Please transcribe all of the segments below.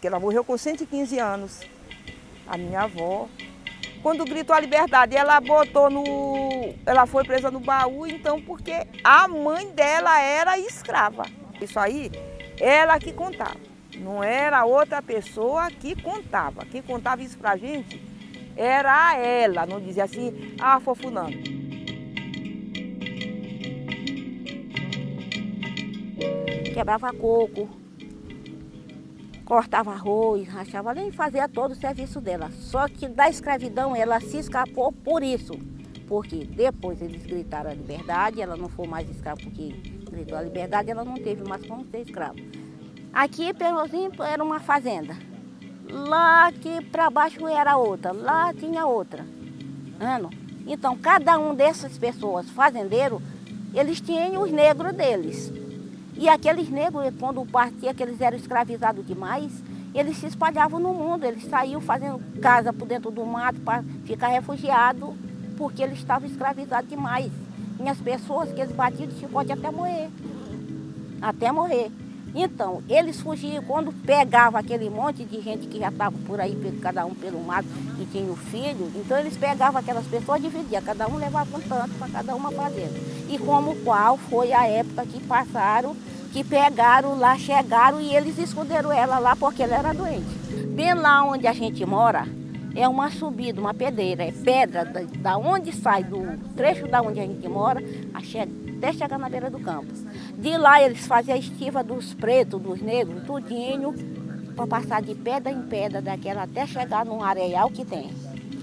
porque ela morreu com 115 anos, a minha avó. Quando gritou a liberdade, ela botou no... ela foi presa no baú, então, porque a mãe dela era escrava. Isso aí, ela que contava. Não era outra pessoa que contava. Quem contava isso pra gente era ela, não dizia assim, ah, foi. Quebrava coco, cortava arroz, rachava, de fazer todo o serviço dela. Só que da escravidão ela se escapou por isso. Porque depois eles gritaram a liberdade, ela não foi mais escrava porque gritou a liberdade, ela não teve mais como ser escrava. Aqui, Pelourinho, era uma fazenda. Lá aqui para baixo era outra, lá tinha outra. Ano. Então, cada um dessas pessoas, fazendeiros, eles tinham os negros deles. E aqueles negros, quando partia, que eles eram escravizados demais, eles se espalhavam no mundo, eles saíam fazendo casa por dentro do mato para ficar refugiado, porque eles estavam escravizados demais. E as pessoas que eles batiam de chicote até morrer. Até morrer. Então, eles fugiam quando pegava aquele monte de gente que já estava por aí, cada um pelo mato, e tinha o filho, então eles pegavam aquelas pessoas, dividiam, cada um levava um tanto para cada uma fazenda. E como qual foi a época que passaram, que pegaram lá, chegaram e eles esconderam ela lá porque ela era doente. Bem lá onde a gente mora, é uma subida, uma pedreira, é pedra da, da onde sai, do trecho da onde a gente mora, até chegar na beira do campo. De lá eles faziam a estiva dos pretos, dos negros, tudinho, para passar de pedra em pedra daquela até chegar num areial que tem.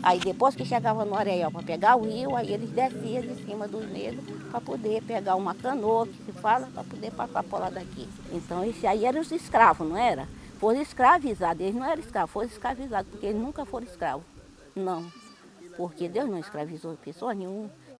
Aí depois que chegava no areial para pegar o rio, aí eles desciam de cima dos negros para poder pegar uma canoa, que se fala, para poder passar por lá daqui. Então esse aí eram os escravos, não era? Foram escravizados, eles não eram escravos, foram escravizados, porque eles nunca foram escravos. Não, porque Deus não escravizou pessoa nenhuma.